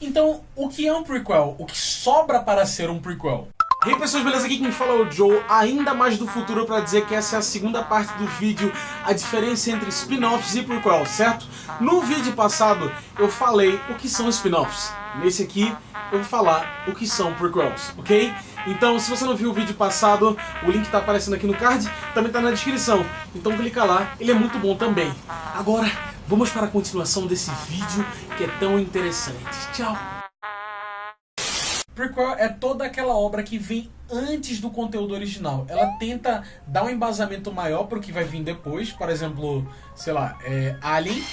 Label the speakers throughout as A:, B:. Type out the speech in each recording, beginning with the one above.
A: Então, o que é um prequel? O que sobra para ser um prequel? E aí pessoas, beleza? Aqui quem fala é o Joe, ainda mais do futuro para dizer que essa é a segunda parte do vídeo, a diferença entre spin-offs e prequels, certo? No vídeo passado eu falei o que são spin-offs, nesse aqui eu vou falar o que são prequels, ok? Então se você não viu o vídeo passado, o link tá aparecendo aqui no card, também tá na descrição, então clica lá, ele é muito bom também. Agora, vamos para a continuação desse vídeo que é tão interessante. Tchau! Prequel é toda aquela obra que vem antes do conteúdo original. Ela tenta dar um embasamento maior para o que vai vir depois. Por exemplo, sei lá, é Alien,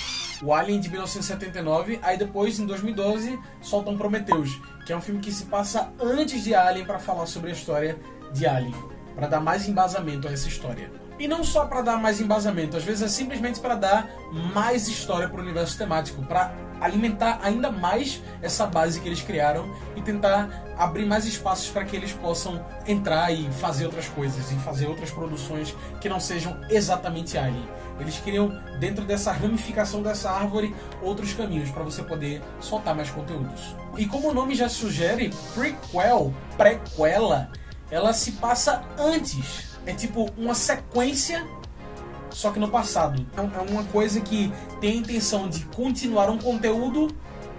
A: o Alien de 1979, aí depois, em 2012, soltam Prometheus, que é um filme que se passa antes de Alien para falar sobre a história de Alien, para dar mais embasamento a essa história. E não só para dar mais embasamento, às vezes é simplesmente para dar mais história para o universo temático, para alimentar ainda mais essa base que eles criaram e tentar abrir mais espaços para que eles possam entrar e fazer outras coisas e fazer outras produções que não sejam exatamente Alien. Eles criam dentro dessa ramificação dessa árvore outros caminhos para você poder soltar mais conteúdos. E como o nome já sugere, prequel, prequela, ela se passa antes é tipo uma sequência, só que no passado. É, é uma coisa que tem a intenção de continuar um conteúdo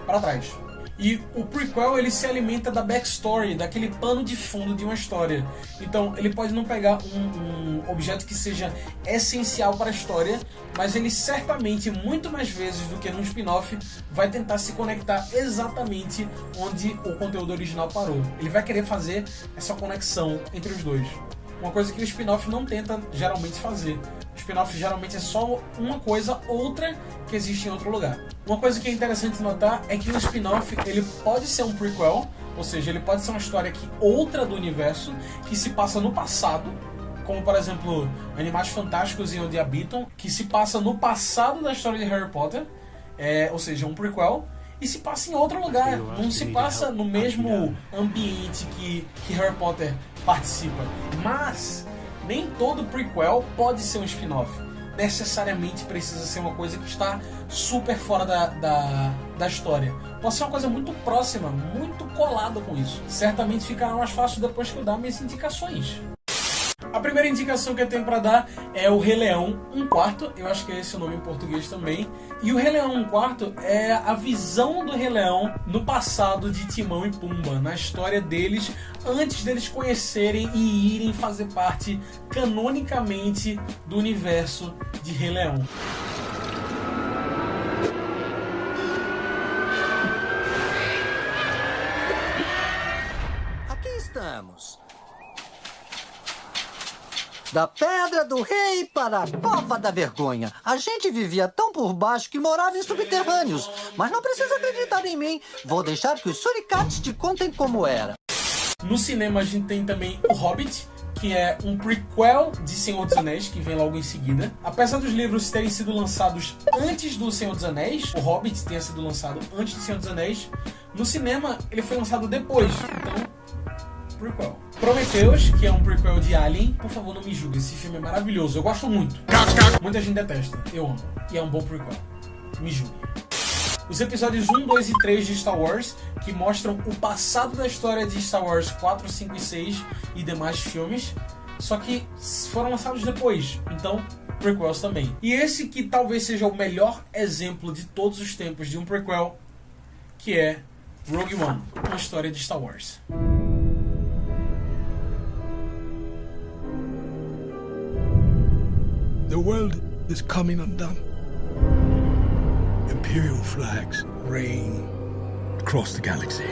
A: para trás. E o prequel ele se alimenta da backstory, daquele pano de fundo de uma história. Então ele pode não pegar um, um, objeto que seja essencial para a história, mas ele certamente, muito mais vezes do que num spin-off, vai tentar se conectar exatamente onde o conteúdo original parou. Ele vai querer fazer essa conexão entre os dois. Uma coisa que o spin-off não tenta geralmente fazer. O spin-off geralmente é só uma coisa, outra que existe em outro lugar. Uma coisa que é interessante notar é que o spin-off ele pode ser um prequel, ou seja, ele pode ser uma história que outra do universo, que se passa no passado, como por exemplo Animais Fantásticos e Onde Habitam, que se passa no passado da história de Harry Potter, é, ou seja, um prequel, e se passa em outro lugar, não se passa no mesmo ambiente que, que Harry Potter participa. Mas nem todo prequel pode ser um spin-off. Necessariamente precisa ser uma coisa que está super fora da, da, da história. Pode ser uma coisa muito próxima, muito colada com isso. Certamente ficará mais fácil depois que eu dar minhas indicações. A primeira indicação que eu tenho para dar é o Rei Leão 1 quarto, eu acho que é esse o nome em português também. E o Rei Leão 1 quarto é a visão do Rei Leão no passado de Timão e Pumba, na história deles, antes deles conhecerem e irem fazer parte canonicamente do universo de Rei Leão.
B: Aqui estamos. Da Pedra do Rei para a Cova da Vergonha. A gente vivia tão por baixo que morava em subterrâneos. Mas não precisa acreditar em mim. Vou deixar que os suricates te contem como era.
A: No cinema a gente tem também O Hobbit, que é um prequel de Senhor dos Anéis, que vem logo em seguida. Apesar dos livros terem sido lançados antes do Senhor dos Anéis, o Hobbit tenha sido lançado antes do Senhor dos Anéis, no cinema ele foi lançado depois. Então, prequel. Prometheus, que é um prequel de Alien, por favor não me julgue, esse filme é maravilhoso, eu gosto muito. Muita gente detesta, eu amo. E é um bom prequel. Me julgue. Os episódios 1, 2 e 3 de Star Wars, que mostram o passado da história de Star Wars 4, 5 e 6 e demais filmes, só que foram lançados depois, então prequels também. E esse que talvez seja o melhor exemplo de todos os tempos de um prequel, que é Rogue One, uma história de Star Wars.
C: The world is coming undone. Imperial flags reign across the galaxy.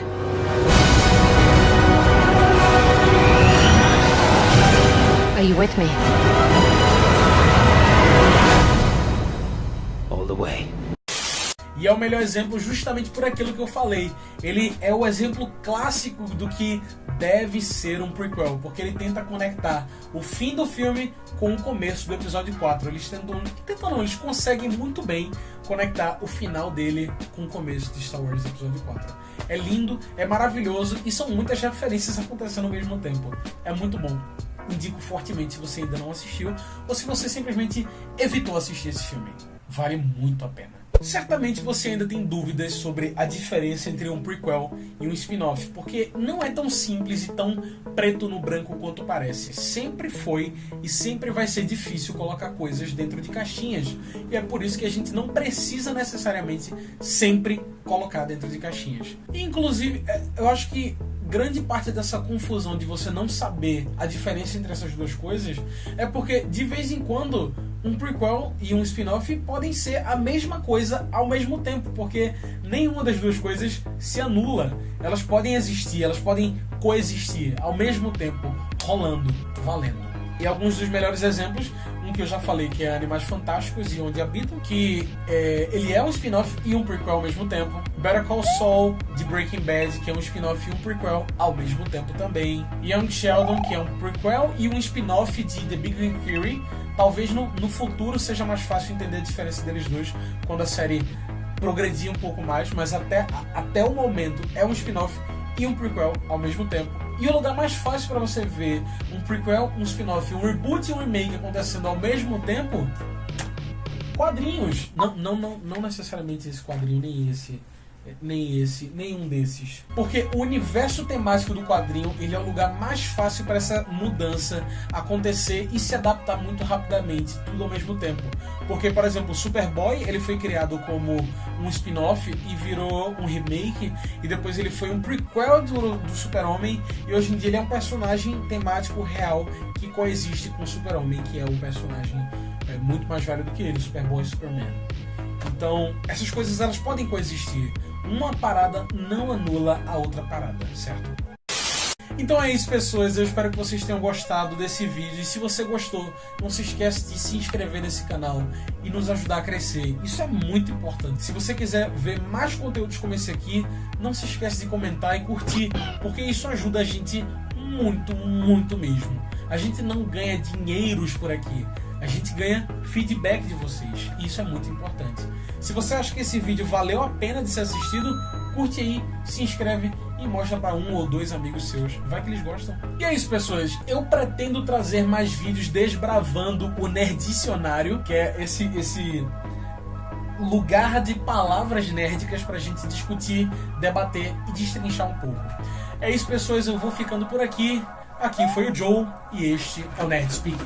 D: Are you with me?
E: All the way.
A: E é o melhor exemplo justamente por aquilo que eu falei. Ele é o exemplo clássico do que deve ser um prequel, porque ele tenta conectar o fim do filme com o começo do episódio 4. Eles tentam, tentam não, eles conseguem muito bem conectar o final dele com o começo de Star Wars episódio 4. É lindo, é maravilhoso e são muitas referências acontecendo ao mesmo tempo. É muito bom. Indico fortemente se você ainda não assistiu ou se você simplesmente evitou assistir esse filme. Vale muito a pena. Certamente você ainda tem dúvidas sobre a diferença entre um prequel e um spin-off, porque não é tão simples e tão preto no branco quanto parece. Sempre foi e sempre vai ser difícil colocar coisas dentro de caixinhas, e é por isso que a gente não precisa necessariamente sempre colocar dentro de caixinhas. Inclusive, é, eu acho que grande parte dessa confusão de você não saber a diferença entre essas duas coisas é porque de vez em quando um prequel e um spin-off podem ser a mesma coisa ao mesmo tempo, porque nenhuma das duas coisas se anula. Elas podem existir, elas podem coexistir ao mesmo tempo, rolando, valendo. E alguns dos melhores exemplos, um que eu já falei que é Animais Fantásticos e Onde Habitam, que é, ele é um spin-off e um prequel ao mesmo tempo. Better Call Saul, de Breaking Bad, que é um spin-off e um prequel ao mesmo tempo também. Young Sheldon, que é um prequel e um spin-off de The Big Bang Theory, Talvez no, no futuro seja mais fácil entender a diferença deles dois quando a série progredir um pouco mais, mas até, até o momento é um spin-off e um prequel ao mesmo tempo. E o lugar mais fácil para você ver um prequel, um spin-off, um reboot e um remake acontecendo ao mesmo tempo, quadrinhos. Não, não, não, não necessariamente esse quadrinho, nem esse nem esse, nenhum desses. Porque o universo temático do quadrinho, ele é o lugar mais fácil para essa mudança acontecer e se adaptar muito rapidamente, tudo ao mesmo tempo. Porque, por exemplo, Superboy, ele foi criado como um spin-off e virou um remake, e depois ele foi um prequel do, do Super-Homem, e hoje em dia ele é um personagem temático real que coexiste com o Super-Homem, que é um personagem é, muito mais velho do que ele, Superboy e Superman. Então, essas coisas elas podem coexistir uma parada não anula a outra parada, certo? Então é isso, pessoas. Eu espero que vocês tenham gostado desse vídeo. E se você gostou, não se esqueça de se inscrever nesse canal e nos ajudar a crescer. Isso é muito importante. Se você quiser ver mais conteúdos como esse aqui, não se esqueça de comentar e curtir, porque isso ajuda a gente muito, muito mesmo. A gente não ganha dinheiros por aqui a gente ganha feedback de vocês. E isso é muito importante. Se você acha que esse vídeo valeu a pena de ser assistido, curte aí, se inscreve e mostra para um ou dois amigos seus. Vai que eles gostam. E é isso, pessoas. Eu pretendo trazer mais vídeos desbravando o Nerdicionário, que é esse esse lugar de palavras nerdicas pra gente discutir, debater e destrinchar um pouco. É isso, pessoas. Eu vou ficando por aqui. Aqui foi o Joe e este é o Nerd Speak.